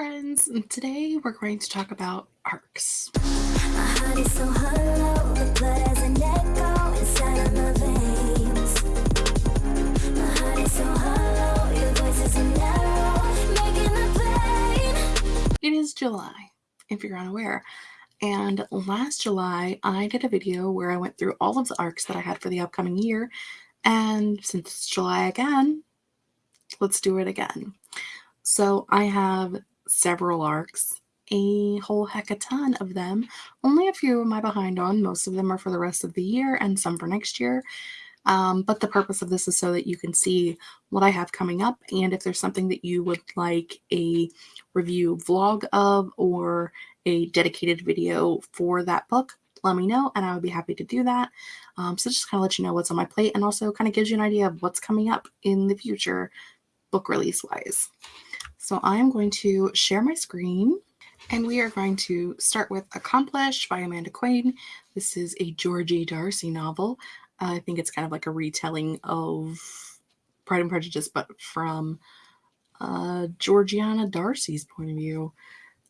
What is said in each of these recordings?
friends, and today we're going to talk about arcs. It is July, if you're unaware. And last July, I did a video where I went through all of the arcs that I had for the upcoming year. And since it's July again, let's do it again. So I have several arcs, a whole heck a ton of them. Only a few am I behind on. Most of them are for the rest of the year and some for next year. Um, but the purpose of this is so that you can see what I have coming up and if there's something that you would like a review vlog of or a dedicated video for that book, let me know and I would be happy to do that. Um, so just kind of let you know what's on my plate and also kind of gives you an idea of what's coming up in the future book release wise. So I'm going to share my screen and we are going to start with Accomplished by Amanda Quain. This is a Georgie Darcy novel. I think it's kind of like a retelling of Pride and Prejudice, but from uh, Georgiana Darcy's point of view.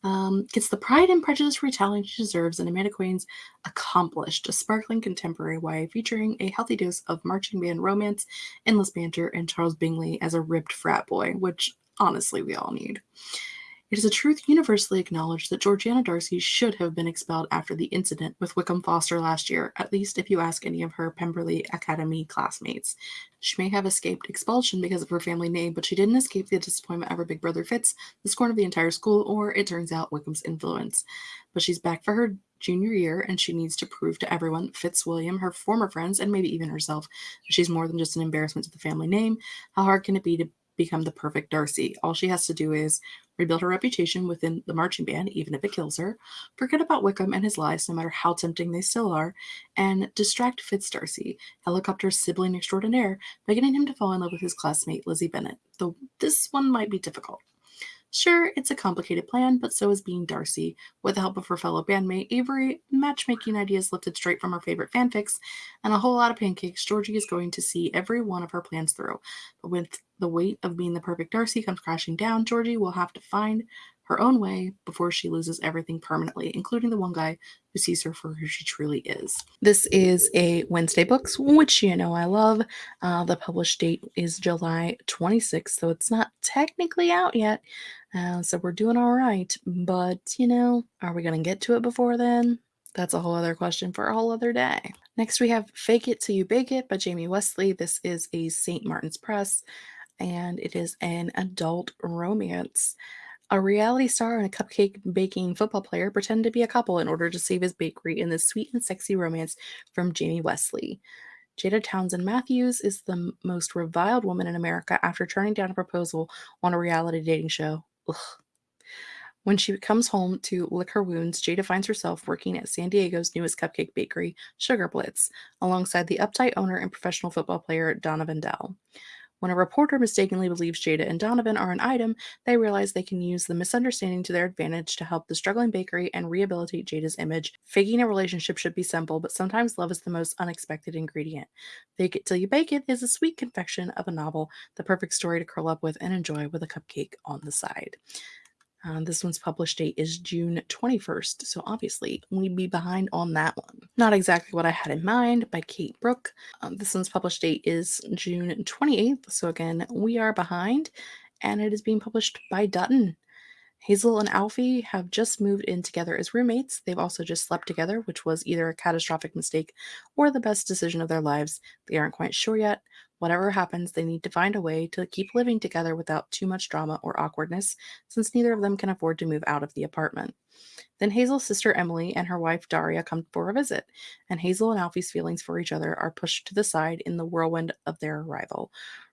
Um, gets the Pride and Prejudice retelling she deserves and Amanda Quain's Accomplished, a sparkling contemporary YA featuring a healthy dose of marching band romance, endless banter, and Charles Bingley as a ripped frat boy, which honestly we all need. It is a truth universally acknowledged that Georgiana Darcy should have been expelled after the incident with Wickham Foster last year, at least if you ask any of her Pemberley Academy classmates. She may have escaped expulsion because of her family name, but she didn't escape the disappointment of her big brother Fitz, the scorn of the entire school, or, it turns out, Wickham's influence. But she's back for her junior year and she needs to prove to everyone, Fitzwilliam, her former friends, and maybe even herself, that she's more than just an embarrassment to the family name. How hard can it be to become the perfect Darcy. All she has to do is rebuild her reputation within the marching band, even if it kills her, forget about Wickham and his lies, no matter how tempting they still are, and distract Fitz Darcy, helicopter's sibling extraordinaire, by getting him to fall in love with his classmate, Lizzie Bennet, though this one might be difficult. Sure, it's a complicated plan, but so is being Darcy. With the help of her fellow bandmate Avery, matchmaking ideas lifted straight from her favorite fanfics, and a whole lot of pancakes, Georgie is going to see every one of her plans through. But with the weight of being the perfect Darcy comes crashing down, Georgie will have to find her own way before she loses everything permanently, including the one guy who sees her for who she truly is. This is a Wednesday Books, which you know I love. Uh, the published date is July 26th, so it's not technically out yet. Uh, so we're doing all right. But, you know, are we going to get to it before then? That's a whole other question for a whole other day. Next, we have Fake It Till You Bake It by Jamie Wesley. This is a St. Martin's Press, and it is an adult romance. A reality star and a cupcake baking football player pretend to be a couple in order to save his bakery in this sweet and sexy romance from Jamie Wesley. Jada Townsend Matthews is the most reviled woman in America after turning down a proposal on a reality dating show. Ugh. When she comes home to lick her wounds, Jada finds herself working at San Diego's newest cupcake bakery, Sugar Blitz, alongside the uptight owner and professional football player Donovan Dell. When a reporter mistakenly believes Jada and Donovan are an item, they realize they can use the misunderstanding to their advantage to help the struggling bakery and rehabilitate Jada's image. Faking a relationship should be simple, but sometimes love is the most unexpected ingredient. Fake It Till You Bake It is a sweet confection of a novel, the perfect story to curl up with and enjoy with a cupcake on the side. Uh, this one's published date is June 21st, so obviously we'd be behind on that one. Not exactly what I had in mind by Kate Brook. Um, this one's published date is June 28th, so again, we are behind, and it is being published by Dutton. Hazel and Alfie have just moved in together as roommates. They've also just slept together, which was either a catastrophic mistake or the best decision of their lives. They aren't quite sure yet. Whatever happens, they need to find a way to keep living together without too much drama or awkwardness, since neither of them can afford to move out of the apartment. Then Hazel's sister Emily and her wife Daria come for a visit, and Hazel and Alfie's feelings for each other are pushed to the side in the whirlwind of their arrival.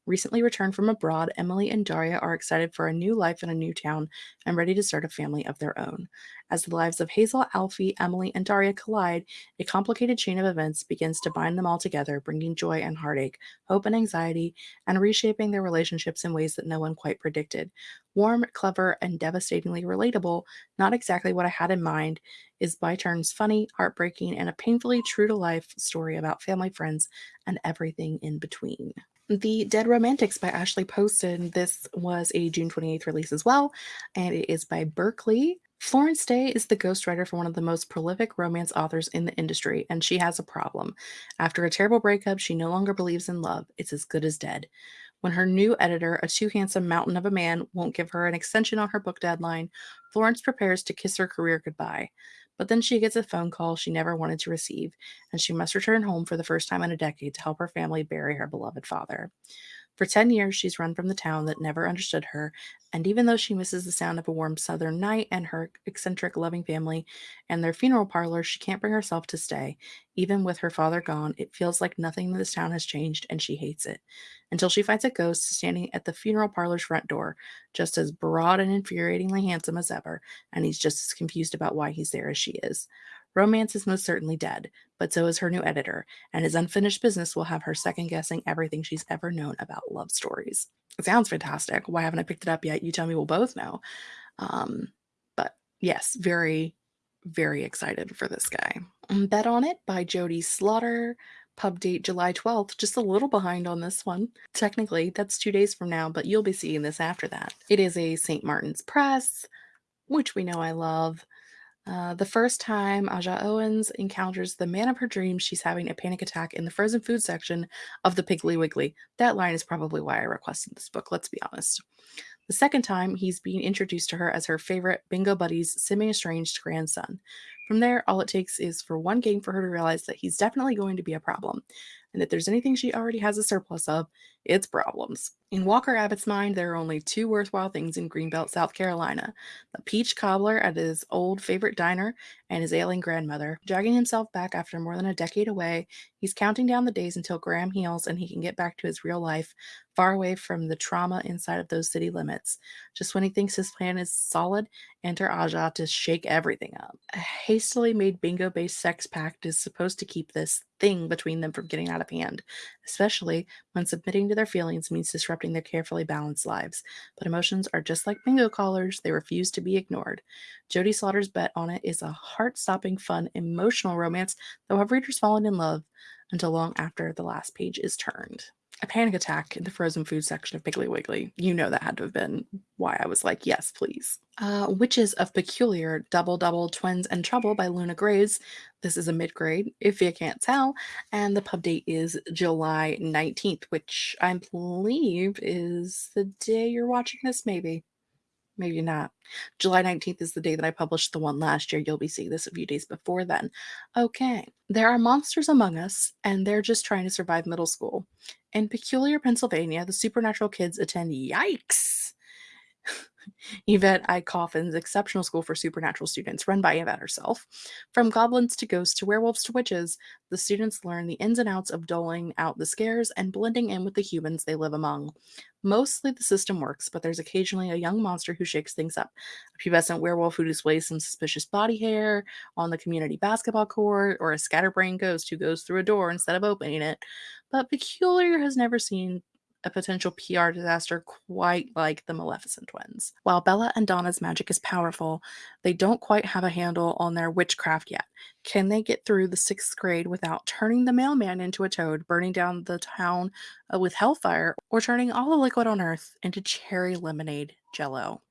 Recently returned from abroad, Emily and Daria are excited for a new life in a new town and ready to start a family of their own. As the lives of Hazel, Alfie, Emily, and Daria collide, a complicated chain of events begins to bind them all together, bringing joy and heartache, hope and anxiety, and reshaping their relationships in ways that no one quite predicted. Warm, clever, and devastatingly relatable, not exactly what I had in mind, is by turns funny, heartbreaking, and a painfully true to life story about family, friends, and everything in between. The Dead Romantics by Ashley Poston. This was a June 28th release as well, and it is by Berkley. Florence Day is the ghostwriter for one of the most prolific romance authors in the industry, and she has a problem. After a terrible breakup, she no longer believes in love. It's as good as dead. When her new editor, a too handsome mountain of a man, won't give her an extension on her book deadline, Florence prepares to kiss her career goodbye. But then she gets a phone call she never wanted to receive, and she must return home for the first time in a decade to help her family bury her beloved father. For 10 years, she's run from the town that never understood her, and even though she misses the sound of a warm southern night and her eccentric, loving family and their funeral parlor, she can't bring herself to stay. Even with her father gone, it feels like nothing in this town has changed, and she hates it. Until she finds a ghost standing at the funeral parlor's front door, just as broad and infuriatingly handsome as ever, and he's just as confused about why he's there as she is. Romance is most certainly dead, but so is her new editor, and his unfinished business will have her second guessing everything she's ever known about love stories. It sounds fantastic. Why haven't I picked it up yet? You tell me we'll both know. Um, but yes, very, very excited for this guy. Bet on It by Jodie Slaughter. Pub date July 12th, just a little behind on this one. Technically, that's two days from now, but you'll be seeing this after that. It is a St. Martin's Press, which we know I love. Uh, the first time Aja Owens encounters the man of her dreams, she's having a panic attack in the frozen food section of the Piggly Wiggly. That line is probably why I requested this book, let's be honest. The second time, he's being introduced to her as her favorite bingo buddy's semi estranged grandson. From there, all it takes is for one game for her to realize that he's definitely going to be a problem, and if there's anything she already has a surplus of, it's problems. In Walker Abbott's mind, there are only two worthwhile things in Greenbelt, South Carolina the peach cobbler at his old favorite diner and his ailing grandmother. Dragging himself back after more than a decade away, he's counting down the days until Graham heals and he can get back to his real life, far away from the trauma inside of those city limits. Just when he thinks his plan is solid, enter Aja to shake everything up. A hastily made bingo based sex pact is supposed to keep this thing between them from getting out of hand, especially when submitting to their feelings means disrupting their carefully balanced lives. But emotions are just like bingo callers, they refuse to be ignored. Jodie Slaughter's bet on it is a heart stopping, fun, emotional romance that will have readers fallen in love until long after the last page is turned a panic attack in the frozen food section of Piggly Wiggly. You know that had to have been why I was like, yes, please. Uh, Witches of Peculiar, Double Double, Twins and Trouble by Luna Graves. This is a mid grade, if you can't tell. And the pub date is July 19th, which I believe is the day you're watching this, maybe maybe not. July 19th is the day that I published the one last year. You'll be seeing this a few days before then. Okay. There are monsters among us, and they're just trying to survive middle school. In Peculiar, Pennsylvania, the supernatural kids attend Yikes! Yvette I. Coffin's exceptional school for supernatural students, run by Yvette herself. From goblins to ghosts to werewolves to witches, the students learn the ins and outs of doling out the scares and blending in with the humans they live among. Mostly the system works, but there's occasionally a young monster who shakes things up. A pubescent werewolf who displays some suspicious body hair on the community basketball court, or a scatterbrained ghost who goes through a door instead of opening it. But Peculiar has never seen a potential PR disaster quite like the Maleficent twins. While Bella and Donna's magic is powerful, they don't quite have a handle on their witchcraft yet. Can they get through the sixth grade without turning the mailman into a toad, burning down the town uh, with hellfire, or turning all the liquid on earth into cherry lemonade jello?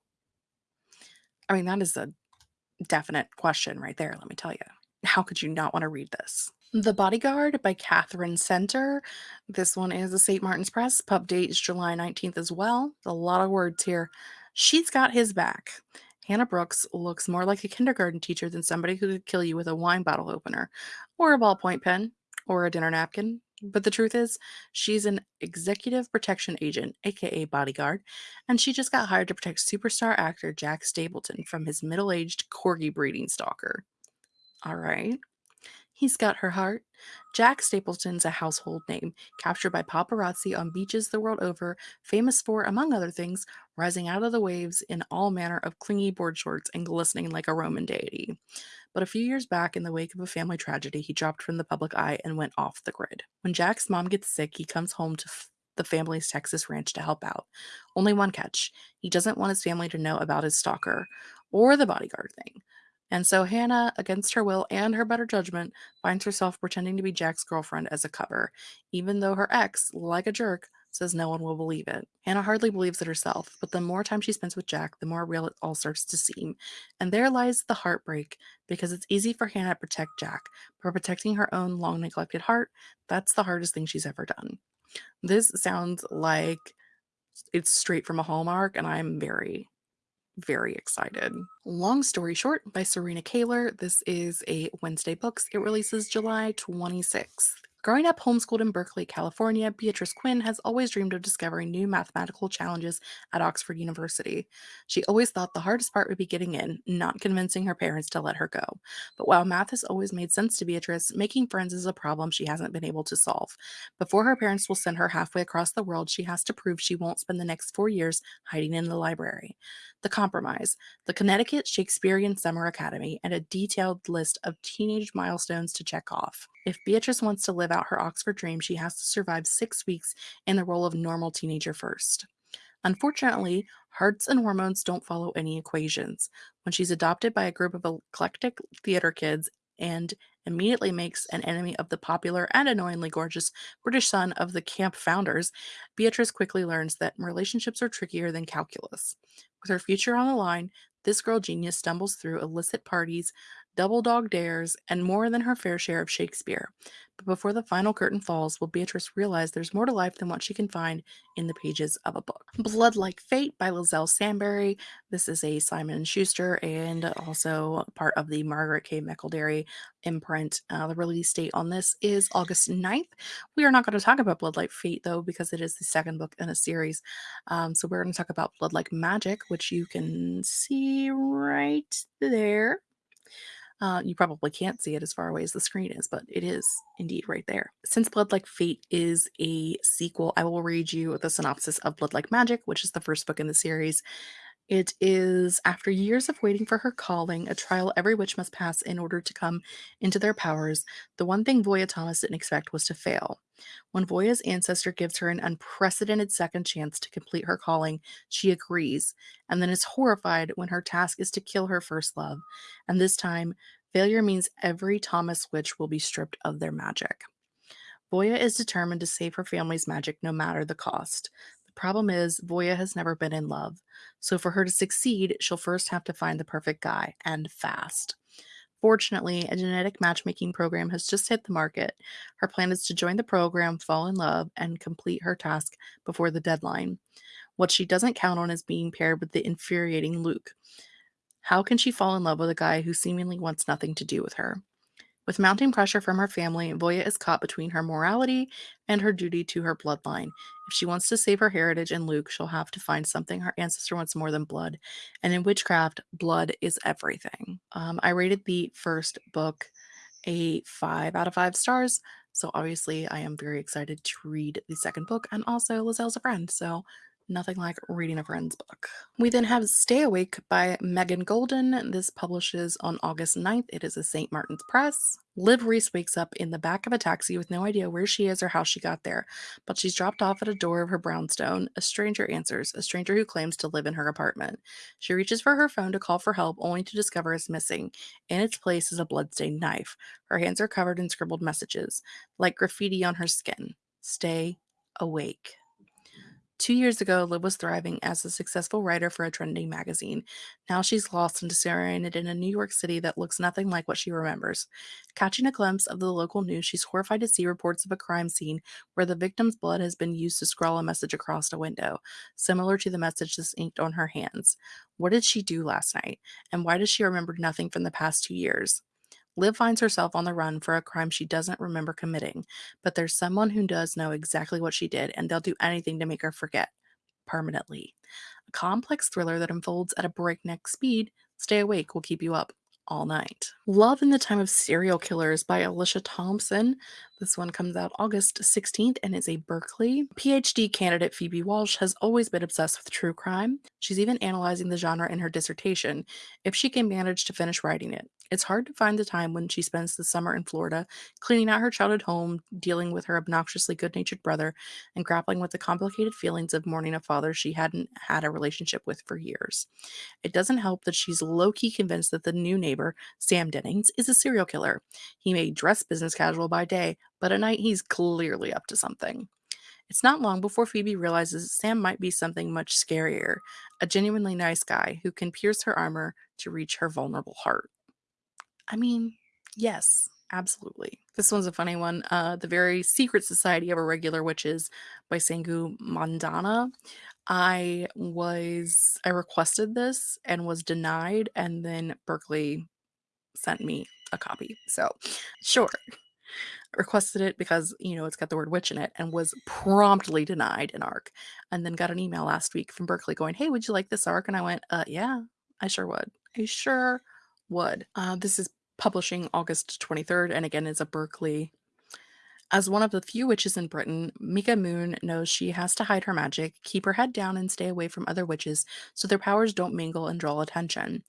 I mean, that is a definite question right there, let me tell you. How could you not want to read this? The Bodyguard by Katherine Center. This one is a St. Martin's Press. Pub date is July 19th as well. A lot of words here. She's got his back. Hannah Brooks looks more like a kindergarten teacher than somebody who could kill you with a wine bottle opener, or a ballpoint pen, or a dinner napkin. But the truth is, she's an executive protection agent, aka bodyguard, and she just got hired to protect superstar actor Jack Stapleton from his middle aged corgi breeding stalker. All right. He's got her heart. Jack Stapleton's a household name, captured by paparazzi on beaches the world over, famous for, among other things, rising out of the waves in all manner of clingy board shorts and glistening like a Roman deity. But a few years back, in the wake of a family tragedy, he dropped from the public eye and went off the grid. When Jack's mom gets sick, he comes home to the family's Texas ranch to help out. Only one catch he doesn't want his family to know about his stalker or the bodyguard thing. And so Hannah, against her will and her better judgment, finds herself pretending to be Jack's girlfriend as a cover, even though her ex, like a jerk, says no one will believe it. Hannah hardly believes it herself, but the more time she spends with Jack, the more real it all starts to seem. And there lies the heartbreak, because it's easy for Hannah to protect Jack, but protecting her own long neglected heart, that's the hardest thing she's ever done. This sounds like it's straight from a Hallmark, and I'm very, very excited. Long Story Short by Serena Kaylor. This is a Wednesday Books. It releases July 26th. Growing up homeschooled in Berkeley, California, Beatrice Quinn has always dreamed of discovering new mathematical challenges at Oxford University. She always thought the hardest part would be getting in, not convincing her parents to let her go. But while math has always made sense to Beatrice, making friends is a problem she hasn't been able to solve. Before her parents will send her halfway across the world, she has to prove she won't spend the next four years hiding in the library. The Compromise, the Connecticut Shakespearean Summer Academy, and a detailed list of teenage milestones to check off. If Beatrice wants to live out her Oxford dream, she has to survive six weeks in the role of normal teenager first. Unfortunately, hearts and hormones don't follow any equations. When she's adopted by a group of eclectic theater kids and immediately makes an enemy of the popular and annoyingly gorgeous British son of the camp founders, Beatrice quickly learns that relationships are trickier than calculus. With her future on the line, this girl genius stumbles through illicit parties, double dog dares, and more than her fair share of Shakespeare. But before the final curtain falls, will Beatrice realize there's more to life than what she can find in the pages of a book. Blood Like Fate by Liselle Sambury. This is a Simon & Schuster and also part of the Margaret K. McElderry imprint. Uh, the release date on this is August 9th. We are not going to talk about Blood Like Fate, though, because it is the second book in a series. Um, so we're going to talk about Blood Like Magic, which you can see right there. Uh, you probably can't see it as far away as the screen is, but it is indeed right there. Since Blood Like Fate is a sequel, I will read you the synopsis of Blood Like Magic, which is the first book in the series. It is after years of waiting for her calling, a trial every witch must pass in order to come into their powers. The one thing Voya Thomas didn't expect was to fail. When Voya's ancestor gives her an unprecedented second chance to complete her calling, she agrees, and then is horrified when her task is to kill her first love. And this time, failure means every Thomas witch will be stripped of their magic. Voya is determined to save her family's magic no matter the cost. Problem is, Voya has never been in love. So for her to succeed, she'll first have to find the perfect guy, and fast. Fortunately, a genetic matchmaking program has just hit the market. Her plan is to join the program, fall in love, and complete her task before the deadline. What she doesn't count on is being paired with the infuriating Luke. How can she fall in love with a guy who seemingly wants nothing to do with her? With mounting pressure from her family, Voya is caught between her morality and her duty to her bloodline. If she wants to save her heritage and Luke, she'll have to find something her ancestor wants more than blood. And in witchcraft, blood is everything. Um, I rated the first book a five out of five stars. So obviously, I am very excited to read the second book. And also, Liselle's a friend. So Nothing like reading a friend's book. We then have Stay Awake by Megan Goldin. This publishes on August 9th. It is a St. Martin's Press. Liv Reese wakes up in the back of a taxi with no idea where she is or how she got there, but she's dropped off at a door of her brownstone. A stranger answers, a stranger who claims to live in her apartment. She reaches for her phone to call for help, only to discover it's missing. In its place is a bloodstained knife. Her hands are covered in scribbled messages, like graffiti on her skin. Stay awake. Two years ago, Liv was thriving as a successful writer for a trending magazine. Now she's lost and disoriented in a New York City that looks nothing like what she remembers. Catching a glimpse of the local news, she's horrified to see reports of a crime scene where the victim's blood has been used to scrawl a message across a window, similar to the message that's inked on her hands. What did she do last night? And why does she remember nothing from the past two years? Liv finds herself on the run for a crime she doesn't remember committing, but there's someone who does know exactly what she did, and they'll do anything to make her forget permanently. A complex thriller that unfolds at a breakneck speed. Stay awake will keep you up all night. Love in the Time of Serial Killers by Alicia Thompson. This one comes out August 16th and is a Berkley. PhD candidate Phoebe Walsh has always been obsessed with true crime. She's even analyzing the genre in her dissertation, if she can manage to finish writing it. It's hard to find the time when she spends the summer in Florida, cleaning out her childhood home, dealing with her obnoxiously good natured brother, and grappling with the complicated feelings of mourning a father she hadn't had a relationship with for years. It doesn't help that she's low key convinced that the new neighbor, Sam Dennings, is a serial killer. He may dress business casual by day, but at night he's clearly up to something. It's not long before Phoebe realizes Sam might be something much scarier a genuinely nice guy who can pierce her armor to reach her vulnerable heart. I mean, yes, absolutely. This one's a funny one. Uh, the Very Secret Society of Irregular Witches by Sangu Mandanna. I was I requested this and was denied, and then Berkley sent me a copy. So, sure. Requested it because, you know, it's got the word witch in it and was promptly denied an arc. And then got an email last week from Berkley going, Hey, would you like this arc? And I went, uh, yeah, I sure would. I sure would. Uh, this is publishing August 23rd, and again is a Berkley as one of the few witches in Britain, Mika Moon knows she has to hide her magic, keep her head down, and stay away from other witches so their powers don't mingle and draw attention.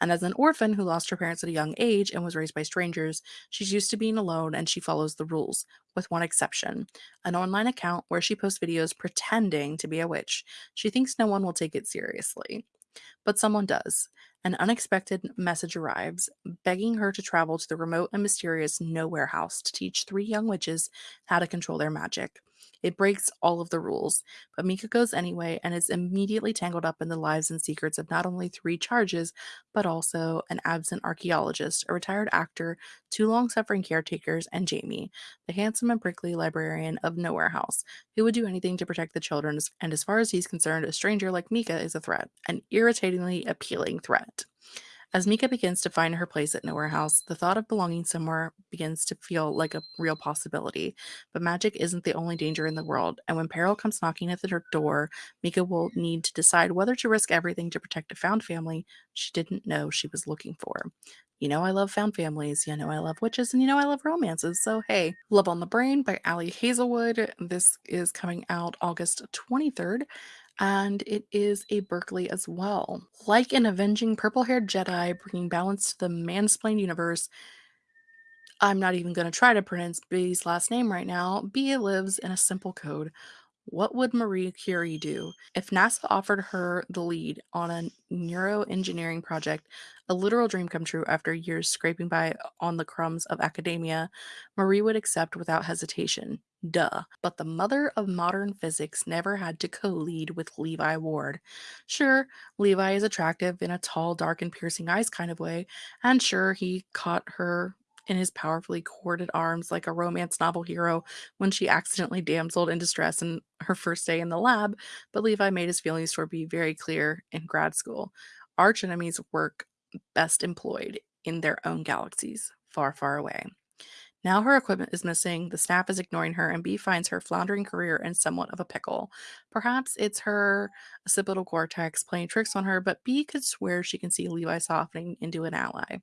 And as an orphan who lost her parents at a young age and was raised by strangers, she's used to being alone and she follows the rules, with one exception an online account where she posts videos pretending to be a witch. She thinks no one will take it seriously. But someone does. An unexpected message arrives, begging her to travel to the remote and mysterious Nowhere House to teach three young witches how to control their magic. It breaks all of the rules, but Mika goes anyway and is immediately tangled up in the lives and secrets of not only three charges, but also an absent archaeologist, a retired actor, two long suffering caretakers, and Jamie, the handsome and prickly librarian of Nowhere House, who would do anything to protect the children. And as far as he's concerned, a stranger like Mika is a threat, an irritatingly appealing threat. As Mika begins to find her place at Nowhere House, the thought of belonging somewhere begins to feel like a real possibility. But magic isn't the only danger in the world, and when peril comes knocking at her door, Mika will need to decide whether to risk everything to protect a found family she didn't know she was looking for. You know I love found families, you know I love witches, and you know I love romances. So hey, Love on the Brain by Ali Hazelwood. This is coming out August 23rd and it is a Berkley as well. Like an avenging purple haired Jedi bringing balance to the mansplained universe, I'm not even going to try to pronounce Bee's last name right now. Bee lives in a simple code. What would Marie Curie do if NASA offered her the lead on a neuroengineering project, a literal dream come true after years scraping by on the crumbs of academia? Marie would accept without hesitation. Duh. But the mother of modern physics never had to co lead with Levi Ward. Sure, Levi is attractive in a tall, dark, and piercing eyes kind of way, and sure, he caught her in his powerfully corded arms like a romance novel hero when she accidentally damseled in distress in her first day in the lab, but Levi made his feelings toward Bee very clear in grad school. Arch enemies work best employed in their own galaxies, far, far away. Now her equipment is missing, the staff is ignoring her, and Bee finds her floundering career in somewhat of a pickle. Perhaps it's her occipital cortex playing tricks on her, but Bee could swear she can see Levi softening into an ally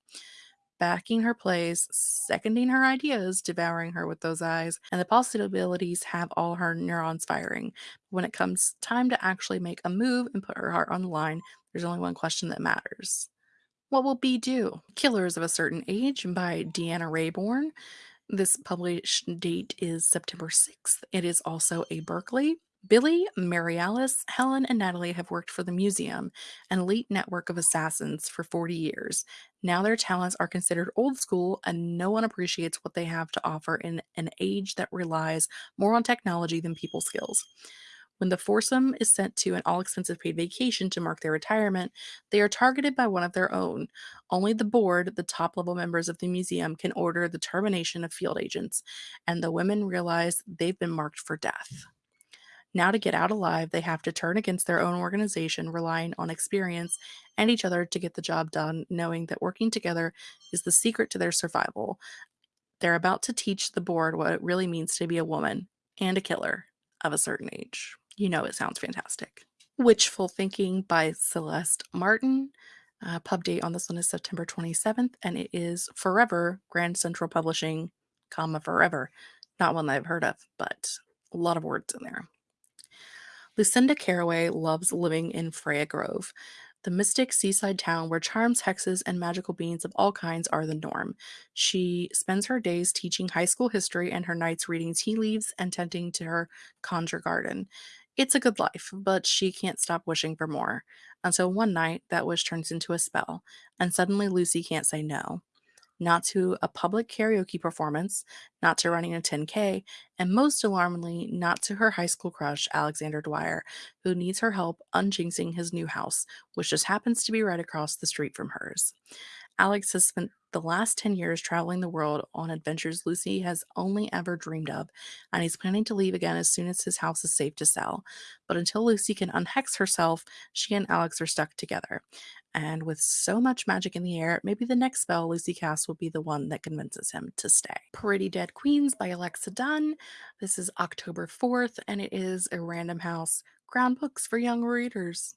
backing her plays, seconding her ideas, devouring her with those eyes, and the possibilities have all her neurons firing. When it comes time to actually make a move and put her heart on the line, there's only one question that matters. What will Bee do? Killers of a Certain Age by Deanna Raybourn. This published date is September 6th. It is also a Berkley. Billy, Mary Alice, Helen, and Natalie have worked for the museum, an elite network of assassins, for 40 years. Now their talents are considered old school, and no one appreciates what they have to offer in an age that relies more on technology than people skills. When the foursome is sent to an all expensive paid vacation to mark their retirement, they are targeted by one of their own. Only the board, the top level members of the museum, can order the termination of field agents, and the women realize they've been marked for death. Now, to get out alive, they have to turn against their own organization, relying on experience and each other to get the job done, knowing that working together is the secret to their survival. They're about to teach the board what it really means to be a woman and a killer of a certain age. You know, it sounds fantastic. Witchful Thinking by Celeste Martin. Uh, pub date on this one is September 27th, and it is Forever Grand Central Publishing, comma Forever. Not one that I've heard of, but a lot of words in there. Lucinda Caraway loves living in Freya Grove, the mystic seaside town where charms, hexes, and magical beings of all kinds are the norm. She spends her days teaching high school history and her nights reading tea leaves and tending to her conjure garden. It's a good life, but she can't stop wishing for more. Until one night, that wish turns into a spell, and suddenly Lucy can't say no not to a public karaoke performance, not to running a 10K, and most alarmingly, not to her high school crush, Alexander Dwyer, who needs her help unjinxing his new house, which just happens to be right across the street from hers. Alex has spent the last 10 years traveling the world on adventures Lucy has only ever dreamed of, and he's planning to leave again as soon as his house is safe to sell. But until Lucy can unhex herself, she and Alex are stuck together. And with so much magic in the air, maybe the next spell Lucy casts will be the one that convinces him to stay. Pretty Dead Queens by Alexa Donne. This is October 4th, and it is a random house ground books for young readers.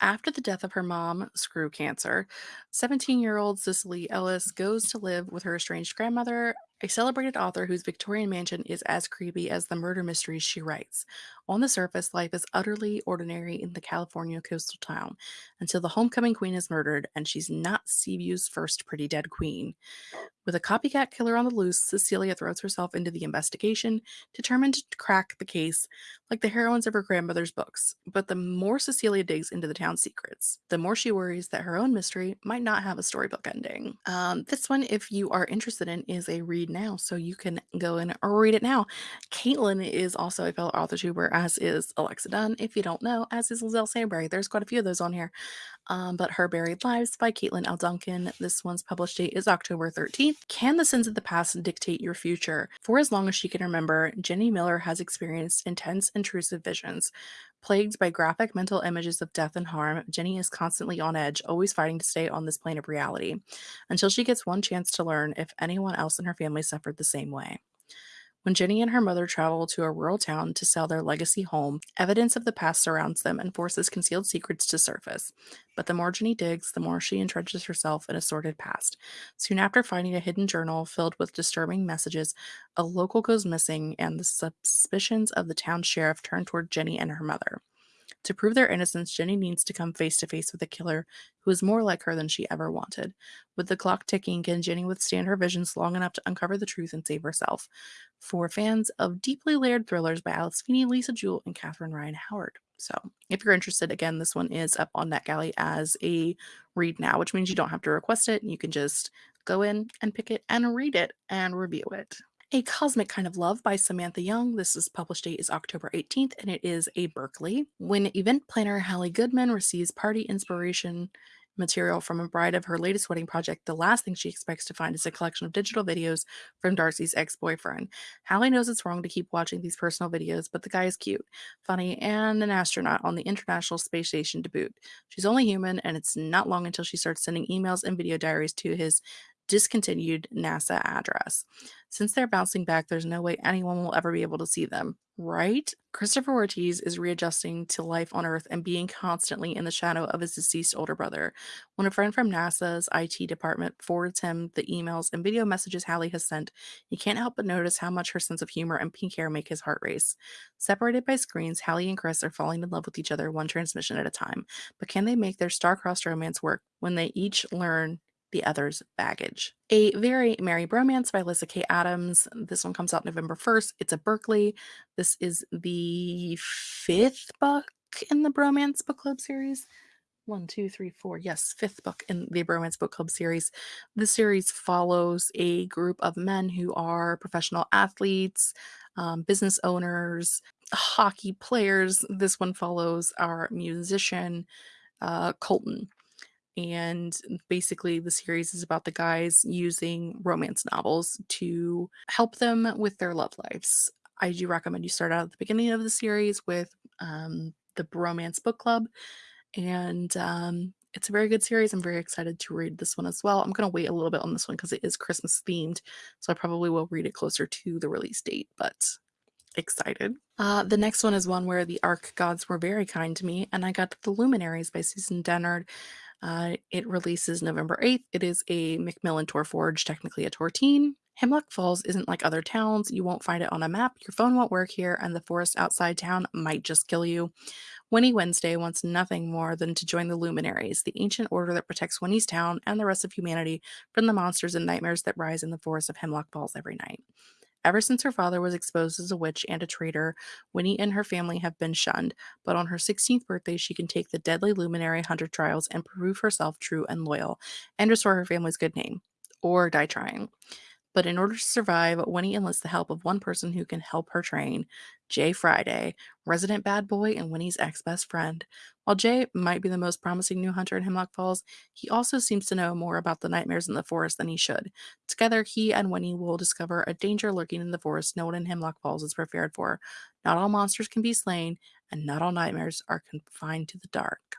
After the death of her mom, screw cancer, 17 year old Cecilia Ellis goes to live with her estranged grandmother, a celebrated author whose Victorian mansion is as creepy as the murder mysteries she writes. On the surface, life is utterly ordinary in the California coastal town until the homecoming queen is murdered and she's not Seaview's first pretty dead queen. With a copycat killer on the loose, Cecilia throws herself into the investigation, determined to crack the case like the heroines of her grandmother's books. But the more Cecilia digs into the town's secrets, the more she worries that her own mystery might not have a storybook ending. Um, this one, if you are interested in, is a read now, so you can go and read it now. Caitlin is also a fellow author tuber, as is Alexa Donne. If you don't know, as is Liselle Sambury. There's quite a few of those on here. Um, but Her Buried Lives by Caitlin L. Duncan. This one's published date is October 13th. Can the sins of the past dictate your future? For as long as she can remember, Jenny Miller has experienced intense, intrusive visions. Plagued by graphic mental images of death and harm, Jenny is constantly on edge, always fighting to stay on this plane of reality, until she gets one chance to learn if anyone else in her family suffered the same way. When Jenny and her mother travel to a rural town to sell their legacy home, evidence of the past surrounds them and forces concealed secrets to surface. But the more Jenny digs, the more she entrenches herself in a sordid past. Soon after finding a hidden journal filled with disturbing messages, a local goes missing, and the suspicions of the town sheriff turn toward Jenny and her mother. To prove their innocence, Jenny needs to come face to face with a killer who is more like her than she ever wanted. With the clock ticking, can Jenny withstand her visions long enough to uncover the truth and save herself? For fans of deeply layered thrillers by Alice Feeney, Lisa Jewell, and Catherine Ryan Howard. So, if you're interested, again, this one is up on NetGalley as a read now, which means you don't have to request it. You can just go in and pick it and read it and review it. A Cosmic Kind of Love by Samantha Young. This is published date is October 18th and it is a Berkley. When event planner Hallie Goodman receives party inspiration material from a bride of her latest wedding project, the last thing she expects to find is a collection of digital videos from Darcy's ex boyfriend. Hallie knows it's wrong to keep watching these personal videos, but the guy is cute, funny, and an astronaut on the International Space Station to boot. She's only human, and it's not long until she starts sending emails and video diaries to his discontinued NASA address. Since they're bouncing back, there's no way anyone will ever be able to see them, right? Christopher Ortiz is readjusting to life on Earth and being constantly in the shadow of his deceased older brother. When a friend from NASA's IT department forwards him the emails and video messages Hallie has sent, he can't help but notice how much her sense of humor and pink hair make his heart race. Separated by screens, Hallie and Chris are falling in love with each other one transmission at a time. But can they make their star-crossed romance work when they each learn the other's baggage. A Very Merry Bromance by Lyssa Kay Adams. This one comes out November 1st. It's a Berkley. This is the fifth book in the Bromance Book Club series. One, two, three, four. Yes, fifth book in the Bromance Book Club series. This series follows a group of men who are professional athletes, um, business owners, hockey players. This one follows our musician, uh, Colton and basically the series is about the guys using romance novels to help them with their love lives. I do recommend you start out at the beginning of the series with um, the Bromance Book Club, and um, it's a very good series. I'm very excited to read this one as well. I'm going to wait a little bit on this one because it is Christmas themed, so I probably will read it closer to the release date, but excited. Uh, the next one is one where the Arc gods were very kind to me, and I got The Luminaries by Susan Dennard. Uh, it releases November 8th. It is a Macmillan Tor Forge, technically a Tor Teen. Hemlock Falls isn't like other towns. You won't find it on a map. Your phone won't work here, and the forest outside town might just kill you. Winnie Wednesday wants nothing more than to join the Luminaries, the ancient order that protects Winnie's town and the rest of humanity from the monsters and nightmares that rise in the forest of Hemlock Falls every night. Ever since her father was exposed as a witch and a traitor, Winnie and her family have been shunned, but on her 16th birthday, she can take the deadly luminary hunter trials and prove herself true and loyal, and restore her family's good name. Or die trying. But in order to survive, Winnie enlists the help of one person who can help her train Jay Friday, resident bad boy and Winnie's ex best friend. While Jay might be the most promising new hunter in Hemlock Falls, he also seems to know more about the nightmares in the forest than he should. Together, he and Winnie will discover a danger lurking in the forest no one in Hemlock Falls is prepared for. Not all monsters can be slain, and not all nightmares are confined to the dark.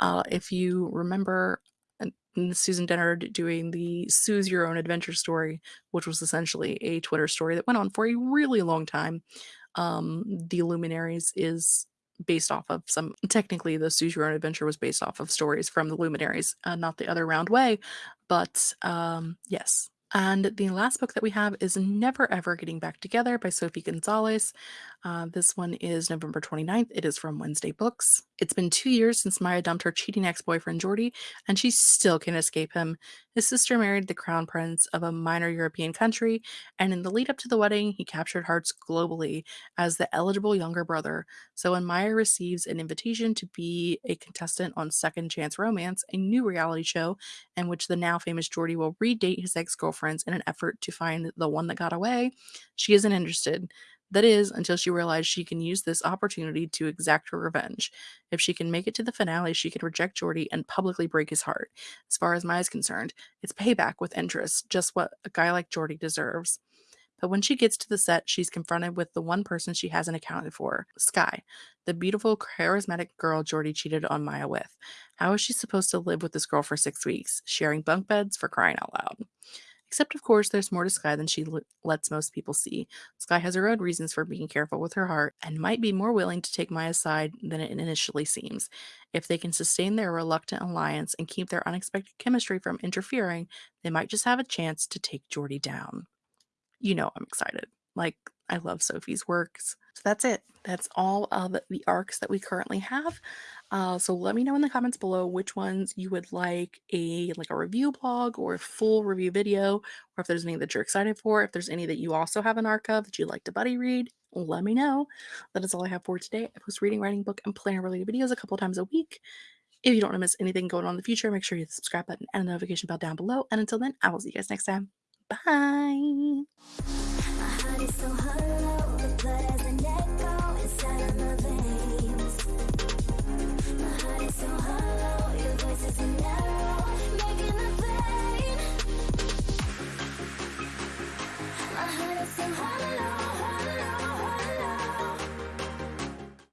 Uh, if you remember Susan Dennard doing the Sooz Your Own Adventure story, which was essentially a Twitter story that went on for a really long time. Um, the Luminaries is based off of some technically the Choose Your Own Adventure was based off of stories from the Luminaries, uh, not the other round way. But um, yes. And the last book that we have is Never Ever Getting Back Together by Sophie Gonzales. Uh, this one is November 29th. It is from Wednesday Books. It's been two years since Maya dumped her cheating ex boyfriend Jordy, and she still can't escape him. His sister married the crown prince of a minor European country, and in the lead up to the wedding, he captured hearts globally as the eligible younger brother. So when Maya receives an invitation to be a contestant on Second Chance Romance, a new reality show in which the now famous Jordy will redate his ex girlfriends in an effort to find the one that got away, she isn't interested. That is, until she realizes she can use this opportunity to exact her revenge. If she can make it to the finale, she can reject Jordy and publicly break his heart. As far as Maya's concerned, it's payback with interest, just what a guy like Jordy deserves. But when she gets to the set, she's confronted with the one person she hasn't accounted for Sky, the beautiful, charismatic girl Jordy cheated on Maya with. How is she supposed to live with this girl for six weeks, sharing bunk beds for crying out loud? Except, of course, there's more to Sky than she lets most people see. Sky has her own reasons for being careful with her heart and might be more willing to take Maya's side than it initially seems. If they can sustain their reluctant alliance and keep their unexpected chemistry from interfering, they might just have a chance to take Jordy down. You know I'm excited. Like, I love Sophie's works. So that's it. That's all of the arcs that we currently have. Uh, so let me know in the comments below which ones you would like a like a review blog or a full review video, or if there's any that you're excited for. If there's any that you also have an arc of that you'd like to buddy read, let me know. That is all I have for today. I post reading, writing, book, and planner related videos a couple times a week. If you don't want to miss anything going on in the future, make sure you hit the subscribe button and the notification bell down below. And until then, I will see you guys next time. Bye. so hollow